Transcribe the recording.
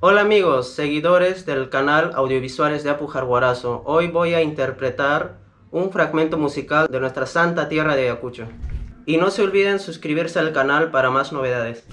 Hola amigos, seguidores del canal Audiovisuales de Apu Hoy voy a interpretar un fragmento musical de nuestra santa tierra de Ayacucho. Y no se olviden suscribirse al canal para más novedades.